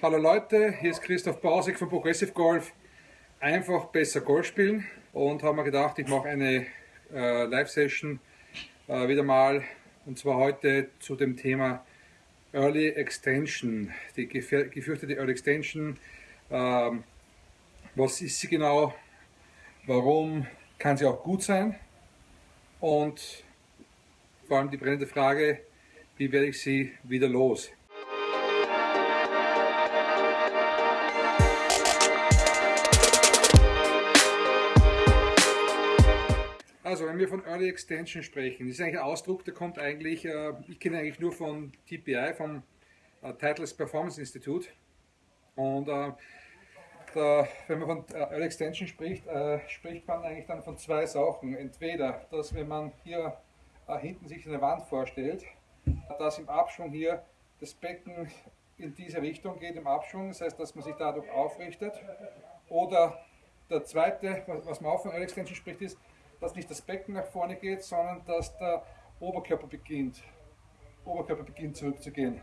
Hallo Leute, hier ist Christoph Bausig von Progressive Golf. Einfach besser Golf spielen und haben mir gedacht, ich mache eine äh, Live-Session äh, wieder mal und zwar heute zu dem Thema Early Extension, die gefürchtete Early Extension. Ähm, was ist sie genau? Warum kann sie auch gut sein? Und vor allem die brennende Frage, wie werde ich sie wieder los? Also wenn wir von Early Extension sprechen, das ist eigentlich ein Ausdruck, der kommt eigentlich, äh, ich kenne eigentlich nur von TPI, vom äh, Titles Performance Institute. Und äh, da, wenn man von Early Extension spricht, äh, spricht man eigentlich dann von zwei Sachen. Entweder, dass wenn man hier äh, hinten sich eine Wand vorstellt, dass im Abschwung hier das Becken in diese Richtung geht, im Abschwung, das heißt, dass man sich dadurch aufrichtet. Oder der zweite, was man auch von Early Extension spricht, ist, dass nicht das Becken nach vorne geht, sondern dass der Oberkörper beginnt, Oberkörper beginnt zurückzugehen,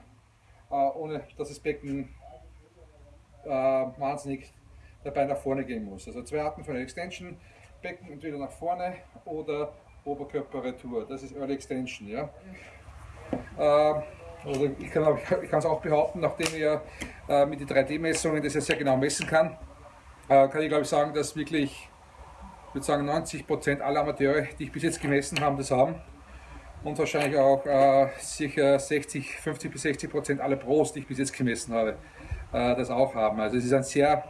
äh, ohne dass das Becken äh, wahnsinnig dabei nach vorne gehen muss. Also zwei Arten von Extension, Becken entweder nach vorne oder Oberkörper-Retour. Das ist Early Extension. Ja? Äh, oder ich kann es auch behaupten, nachdem ich ja mit den 3D-Messungen das ja sehr genau messen kann, kann ich glaube ich sagen, dass wirklich würde sagen 90 Prozent aller Amateure, die ich bis jetzt gemessen habe, das haben. Und wahrscheinlich auch äh, sicher 60, 50 bis 60 Prozent aller Pros, die ich bis jetzt gemessen habe, äh, das auch haben. Also es ist ein sehr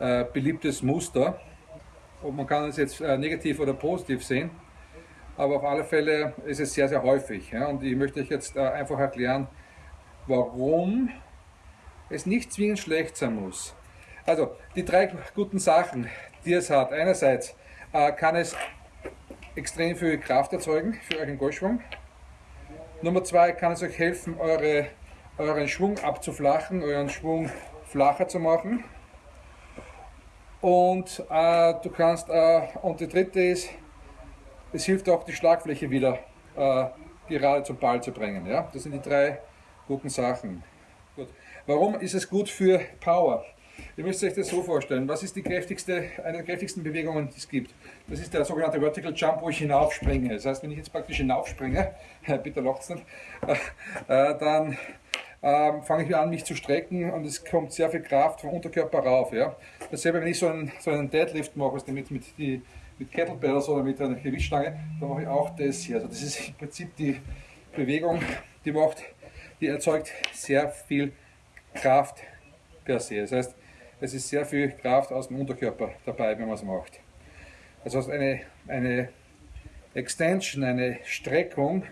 äh, beliebtes Muster. Und man kann es jetzt äh, negativ oder positiv sehen. Aber auf alle Fälle ist es sehr, sehr häufig. Ja? Und ich möchte euch jetzt äh, einfach erklären, warum es nicht zwingend schlecht sein muss. Also die drei guten Sachen, die es hat. Einerseits kann es extrem viel Kraft erzeugen für euren Golfschwung. Nummer zwei kann es euch helfen, eure, euren Schwung abzuflachen, euren Schwung flacher zu machen. Und äh, du kannst, äh, und die dritte ist, es hilft auch die Schlagfläche wieder äh, gerade zum Ball zu bringen. Ja? Das sind die drei guten Sachen. Gut. Warum ist es gut für Power? Ihr müsst euch das so vorstellen. Was ist die kräftigste, eine der kräftigsten Bewegungen, die es gibt? Das ist der sogenannte Vertical Jump, wo ich hinaufspringe. Das heißt, wenn ich jetzt praktisch hinaufspringe, bitte lacht es nicht, äh, äh, dann ähm, fange ich an, mich zu strecken und es kommt sehr viel Kraft vom Unterkörper rauf. Ja? Dasselbe, wenn ich so einen, so einen Deadlift mache, also mit, mit, die, mit Kettlebells oder mit einer Gewichtstange, dann mache ich auch das hier. Also das ist im Prinzip die Bewegung, die macht, die erzeugt sehr viel Kraft per se. Das heißt, es ist sehr viel Kraft aus dem Unterkörper dabei, wenn man es macht. Also eine, eine Extension, eine Streckung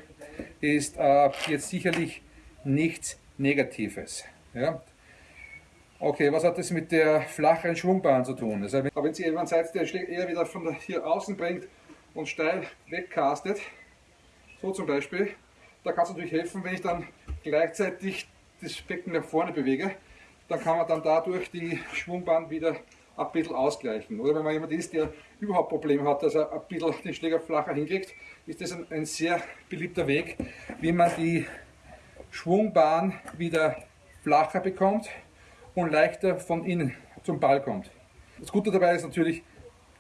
ist äh, jetzt sicherlich nichts Negatives. Ja? Okay, was hat das mit der flacheren Schwungbahn zu tun? Also wenn, wenn Sie jemand seid, der eher wieder von hier außen bringt und steil wegcastet, so zum Beispiel, da kann es natürlich helfen, wenn ich dann gleichzeitig das Becken nach vorne bewege, dann kann man dann dadurch die Schwungbahn wieder ein bisschen ausgleichen. Oder wenn man jemand ist, der überhaupt Probleme hat, dass er ein bisschen den Schläger flacher hinkriegt, ist das ein, ein sehr beliebter Weg, wie man die Schwungbahn wieder flacher bekommt und leichter von innen zum Ball kommt. Das Gute dabei ist natürlich,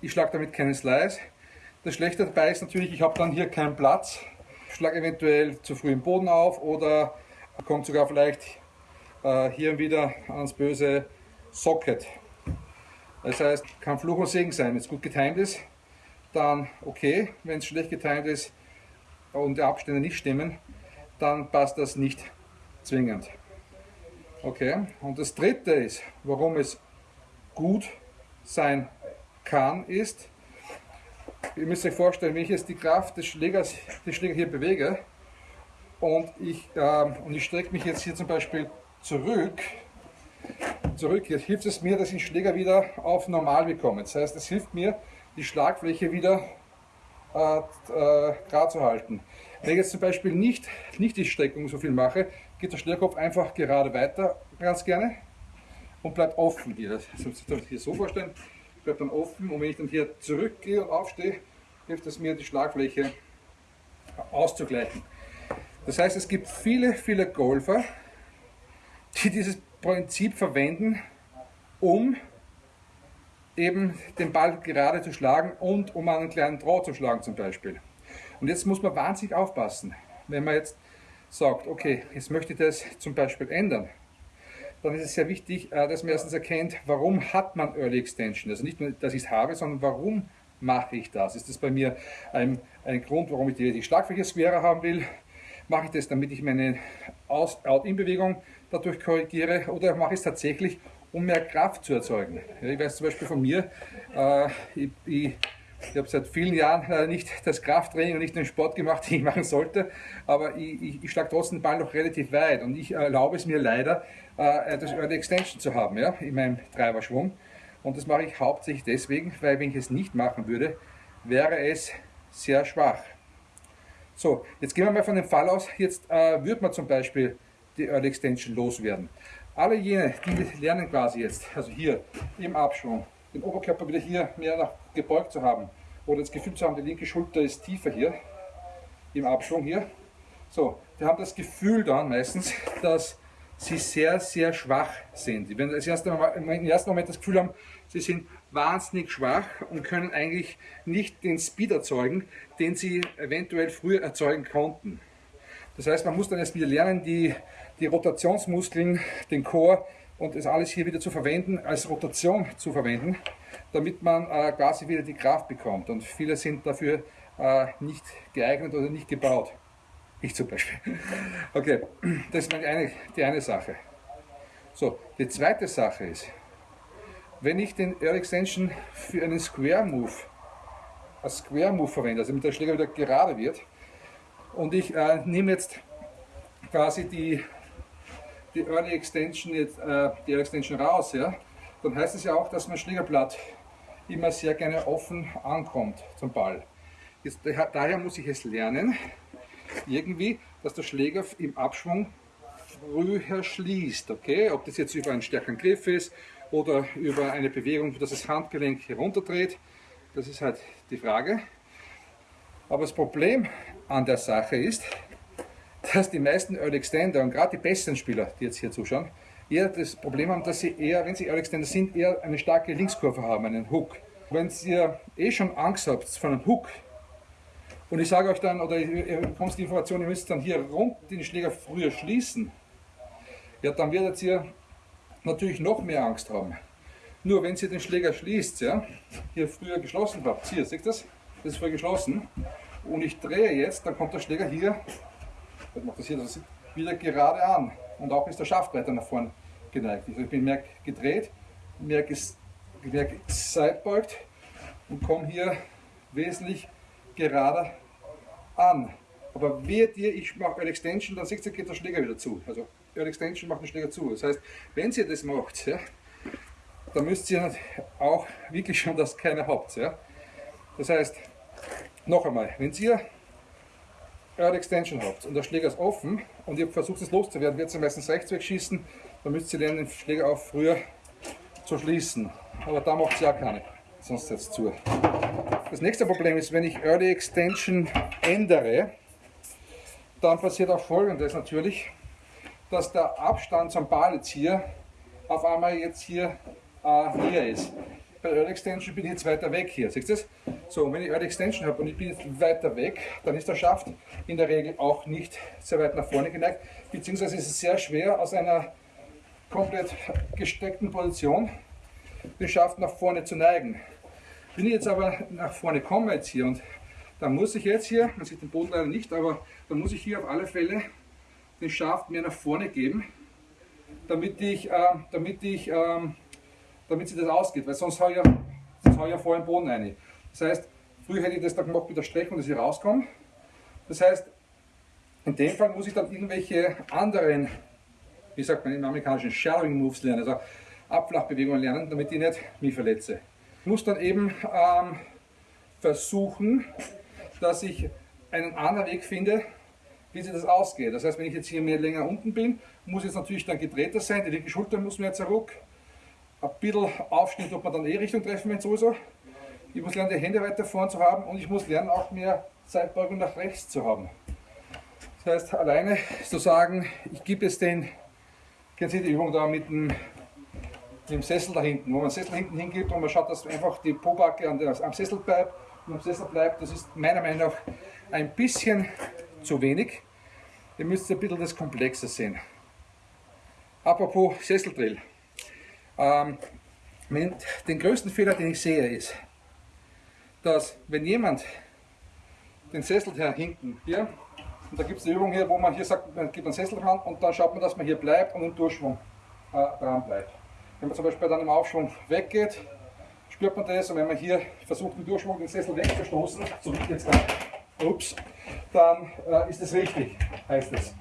ich schlage damit keinen Slice. Das Schlechte dabei ist natürlich, ich habe dann hier keinen Platz, schlage eventuell zu früh im Boden auf oder kommt sogar vielleicht hier wieder ans böse Socket. Das heißt, kann Fluch und Segen sein. Wenn es gut getimt ist, dann okay. Wenn es schlecht getimt ist und die Abstände nicht stimmen, dann passt das nicht zwingend. Okay, und das dritte ist, warum es gut sein kann, ist, ihr müsst euch vorstellen, wenn ich jetzt die Kraft des Schlägers, des Schlägers hier bewege und ich, äh, und ich strecke mich jetzt hier zum Beispiel zurück, zurück, jetzt hilft es mir, dass ich den Schläger wieder auf normal bekomme. Das heißt, es hilft mir, die Schlagfläche wieder äh, äh, gerade zu halten. Wenn ich jetzt zum Beispiel nicht, nicht die Streckung so viel mache, geht der Schlägerkopf einfach gerade weiter, ganz gerne, und bleibt offen hier. Das muss ich hier so vorstellen, bleibt dann offen und wenn ich dann hier zurückgehe und aufstehe, hilft es mir, die Schlagfläche auszugleichen. Das heißt, es gibt viele, viele Golfer, die dieses Prinzip verwenden, um eben den Ball gerade zu schlagen und um einen kleinen Draw zu schlagen zum Beispiel. Und jetzt muss man wahnsinnig aufpassen, wenn man jetzt sagt, okay, jetzt möchte ich das zum Beispiel ändern, dann ist es sehr wichtig, äh, dass man erstens erkennt, warum hat man Early Extension. Also nicht nur, dass ich es habe, sondern warum mache ich das? Ist das bei mir ein, ein Grund, warum ich die, die Schlagfläche squarer haben will? Mache ich das, damit ich meine Out-In-Bewegung dadurch korrigiere oder mache ich es tatsächlich, um mehr Kraft zu erzeugen? Ja, ich weiß zum Beispiel von mir, äh, ich, ich ich habe seit vielen Jahren äh, nicht das Krafttraining und nicht den Sport gemacht, den ich machen sollte, aber ich, ich, ich schlage trotzdem den Ball noch relativ weit und ich erlaube es mir leider, äh, Early Extension zu haben ja, in meinem Treiberschwung. Und das mache ich hauptsächlich deswegen, weil wenn ich es nicht machen würde, wäre es sehr schwach. So, jetzt gehen wir mal von dem Fall aus, jetzt äh, würde man zum Beispiel die Early Extension loswerden. Alle jene, die lernen quasi jetzt, also hier im Abschwung, den Oberkörper wieder hier mehr nach gebeugt zu haben oder das Gefühl zu haben, die linke Schulter ist tiefer hier im Abschwung hier. So, die haben das Gefühl dann meistens, dass sie sehr, sehr schwach sind. Die werden das im ersten Moment das Gefühl haben, sie sind wahnsinnig schwach und können eigentlich nicht den Speed erzeugen, den sie eventuell früher erzeugen konnten. Das heißt, man muss dann erst wieder lernen, die, die Rotationsmuskeln, den Chor und das alles hier wieder zu verwenden, als Rotation zu verwenden, damit man äh, quasi wieder die Kraft bekommt. Und viele sind dafür äh, nicht geeignet oder nicht gebaut. Ich zum Beispiel. Okay, das ist eine, die eine Sache. So, die zweite Sache ist, wenn ich den Air Extension für einen Square Move, als Square Move verwende, also mit der Schläger wieder gerade wird, und ich äh, nehme jetzt quasi die, die Early Extension, jetzt, äh, die Early Extension raus, ja, dann heißt es ja auch, dass mein Schlägerblatt immer sehr gerne offen ankommt zum Ball. Jetzt, daher muss ich es lernen, irgendwie, dass der Schläger im Abschwung früher schließt. Okay? Ob das jetzt über einen stärkeren Griff ist oder über eine Bewegung, dass das Handgelenk herunterdreht, das ist halt die Frage. Aber das Problem an der Sache ist, dass die meisten Early Extender und gerade die besseren Spieler, die jetzt hier zuschauen, eher das Problem haben, dass sie eher, wenn sie Early Extender sind, eher eine starke Linkskurve haben, einen Hook. Wenn ihr eh schon Angst habt von einem Hook, und ich sage euch dann, oder ihr bekommt die Information, ihr müsst dann hier rund den Schläger früher schließen, ja, dann werdet ihr natürlich noch mehr Angst haben. Nur wenn ihr den Schläger schließt, ja, hier früher geschlossen habt, hier, seht ihr das? Das ist früher geschlossen. Und ich drehe jetzt, dann kommt der Schläger hier, ich mache das hier, das wieder gerade an. Und auch ist der Schaft weiter nach vorne geneigt. Ich bin mehr gedreht, mehr, mehr gesidebeugt und komme hier wesentlich gerade an. Aber wehe dir, ich mache Earl Extension, dann seht ihr, geht der Schläger wieder zu. Also Earl Extension macht den Schläger zu. Das heißt, wenn ihr das macht, ja, dann müsst ihr auch wirklich schon, dass keiner habt. Ja. Das heißt, noch einmal, wenn ihr Earl Extension habt und der Schläger ist offen und ihr versucht es loszuwerden, wird ihr meistens rechts wegschießen, dann müsst ihr lernen, den Schläger auch früher zu schließen. Aber da macht es ja keine, sonst jetzt zu. Das nächste Problem ist, wenn ich Early Extension ändere, dann passiert auch folgendes natürlich, dass der Abstand zum Ball jetzt hier auf einmal jetzt hier äh, näher ist. Bei Early Extension bin ich jetzt weiter weg hier, siehst du das? So, wenn ich Early Extension habe und ich bin jetzt weiter weg, dann ist der Schaft in der Regel auch nicht sehr weit nach vorne geneigt, beziehungsweise ist es sehr schwer aus einer komplett gesteckten Position den Schaft nach vorne zu neigen. Wenn ich jetzt aber nach vorne komme jetzt hier und dann muss ich jetzt hier, man sieht den Boden leider nicht, aber dann muss ich hier auf alle Fälle den Schaft mehr nach vorne geben, damit ich, äh, damit ich, äh, damit sich das ausgeht, weil sonst habe ich, ja, sonst ja vor den Boden rein. Das heißt, früher hätte ich das da gemacht mit der Streckung, dass ich rauskomme. Das heißt, in dem Fall muss ich dann irgendwelche anderen, wie sagt man im amerikanischen, Shadowing Moves lernen, also Abflachbewegungen lernen, damit ich nicht mich verletze muss dann eben ähm, versuchen, dass ich einen anderen Weg finde, wie sich das ausgeht. Das heißt, wenn ich jetzt hier mehr länger unten bin, muss jetzt natürlich dann gedrehter sein, die linke Schulter muss mehr zurück, ein bisschen Aufschnitt, ob man dann eh Richtung treffen will, sowieso. Ich muss lernen, die Hände weiter vorn zu haben und ich muss lernen, auch mehr Zeitbeugung nach rechts zu haben. Das heißt, alleine zu sagen, ich gebe es den Kennen Sie die Übung da mit dem, dem Sessel da hinten, wo man den Sessel hinten hingibt und man schaut, dass einfach die Pobacke am Sessel bleibt und am Sessel bleibt. Das ist meiner Meinung nach ein bisschen zu wenig. Ihr müsst ein bisschen das Komplexe sehen. Apropos Sesseldrill. Ähm, den größten Fehler, den ich sehe, ist, dass wenn jemand den Sessel hier hinten, hier, und da gibt es eine Übung hier, wo man hier sagt, man gibt einen Sessel dran und dann schaut man, dass man hier bleibt und im Durchschwung äh, dran bleibt. Wenn man zum Beispiel dann im Aufschwung weggeht, spürt man das und wenn man hier versucht, im Durchschwung den Sessel wegzustoßen, so wie jetzt da, ups, dann äh, ist es richtig, heißt es.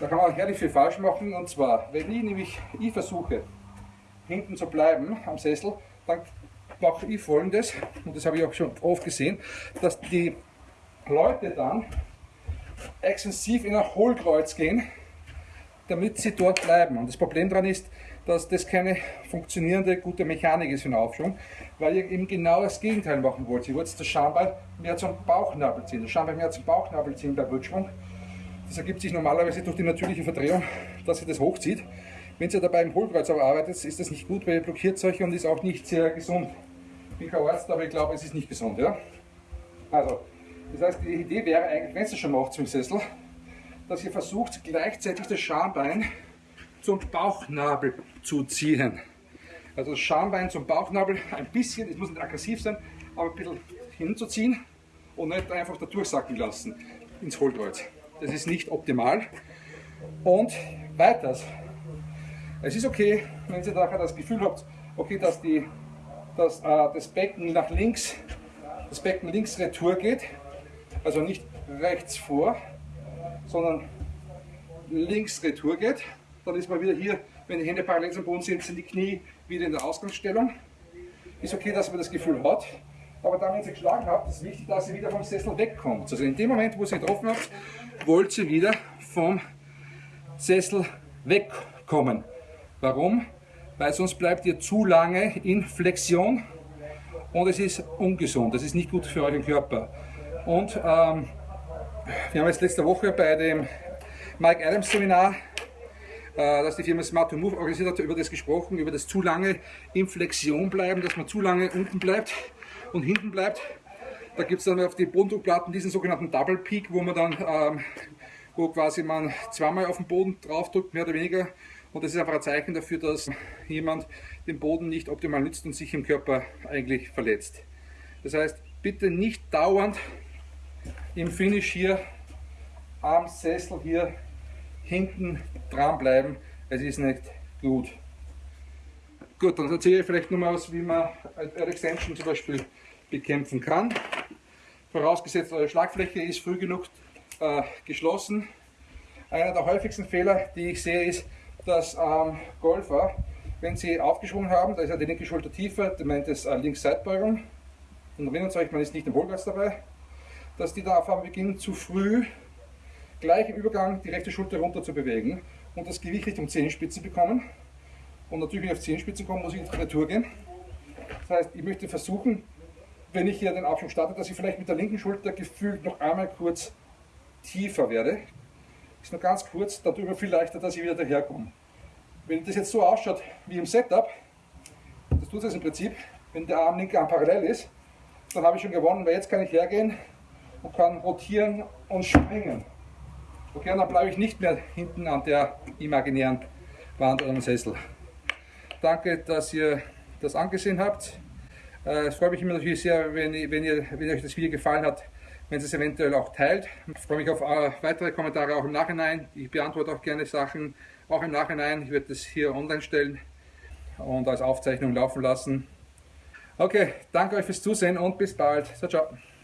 Da kann man gar nicht viel falsch machen und zwar, wenn ich nämlich ich versuche, hinten zu bleiben am Sessel, dann mache ich folgendes, und das habe ich auch schon oft gesehen, dass die Leute dann extensiv in ein Hohlkreuz gehen, damit sie dort bleiben. Und das Problem daran ist, dass das keine funktionierende, gute Mechanik ist für den Aufschwung, weil ihr eben genau das Gegenteil machen wollt. Ihr wollt das Schambein mehr zum Bauchnabel ziehen, das Schambein mehr zum Bauchnabel ziehen bei Rückschwung. Das ergibt sich normalerweise durch die natürliche Verdrehung, dass ihr das hochzieht. Wenn ihr dabei im Hohlkreuz aber arbeitet, ist das nicht gut, weil ihr blockiert euch und ist auch nicht sehr gesund. Ich bin kein Arzt, aber ich glaube, es ist nicht gesund. Ja? Also, das heißt, die Idee wäre eigentlich, wenn ihr schon macht zum Sessel, dass ihr versucht, gleichzeitig das Schambein zum Bauchnabel zu ziehen. Also das Schambein zum Bauchnabel ein bisschen, es muss nicht aggressiv sein, aber ein bisschen hinzuziehen und nicht einfach da durchsacken lassen ins Hohlkreuz. Das ist nicht optimal. Und weiters, es ist okay, wenn ihr nachher das Gefühl habt, okay, dass, die, dass äh, das Becken nach links, das Becken links retour geht, also nicht rechts vor, sondern links retour geht. Dann ist man wieder hier, wenn die Hände parallel zum Boden sind, sind die Knie wieder in der Ausgangsstellung. Ist okay, dass man das Gefühl hat. Aber dann, wenn ihr geschlagen habt, ist es wichtig, dass ihr wieder vom Sessel wegkommt. Also in dem Moment, wo ihr getroffen habt, wollt ihr wieder vom Sessel wegkommen. Warum? Weil sonst bleibt ihr zu lange in Flexion und es ist ungesund. Das ist nicht gut für euren Körper. Und ähm, wir haben jetzt letzte Woche bei dem Mike Adams Seminar, äh, das die Firma Smart to Move organisiert hat, über das gesprochen, über das zu lange in Flexion bleiben, dass man zu lange unten bleibt und hinten bleibt. Da gibt es dann auf die Bodendruckplatten diesen sogenannten Double Peak, wo man dann, ähm, wo quasi man zweimal auf den Boden drauf drückt, mehr oder weniger. Und das ist einfach ein Zeichen dafür, dass jemand den Boden nicht optimal nützt und sich im Körper eigentlich verletzt. Das heißt, bitte nicht dauernd im Finish hier am Sessel hier hinten dran bleiben. Es ist nicht gut. Gut, dann erzähle ich vielleicht nur mal was, wie man eine Extension zum Beispiel bekämpfen kann. Vorausgesetzt, eure Schlagfläche ist früh genug äh, geschlossen. Einer der häufigsten Fehler, die ich sehe, ist, dass ähm, Golfer, wenn sie aufgeschwungen haben, da ist ja die linke Schulter tiefer, der meint es äh, Links-Seitbeugung, und erinnert euch, man ist nicht im Hohlkreuz dabei, dass die da auf einmal beginnen, zu früh gleich im Übergang die rechte Schulter runter zu bewegen und das Gewicht Richtung Zehenspitze bekommen. Und natürlich, wenn ich auf Zehenspitze komme, muss ich in die Retour gehen. Das heißt, ich möchte versuchen, wenn ich hier den Aufschwung starte, dass ich vielleicht mit der linken Schulter gefühlt noch einmal kurz tiefer werde. Ist nur ganz kurz, darüber viel leichter, dass ich wieder daherkomme. Wenn das jetzt so ausschaut wie im Setup, das tut es im Prinzip, wenn der Arm linke Arm parallel ist, dann habe ich schon gewonnen, weil jetzt kann ich hergehen und kann rotieren und springen. Okay, und dann bleibe ich nicht mehr hinten an der imaginären Wand oder am Sessel. Danke, dass ihr das angesehen habt. Äh, es freut mich immer natürlich sehr, wenn, wenn, ihr, wenn euch das Video gefallen hat, wenn ihr es eventuell auch teilt. Ich freue mich auf äh, weitere Kommentare auch im Nachhinein. Ich beantworte auch gerne Sachen auch im Nachhinein. Ich werde das hier online stellen und als Aufzeichnung laufen lassen. Okay, danke euch fürs Zusehen und bis bald. Ciao, ciao.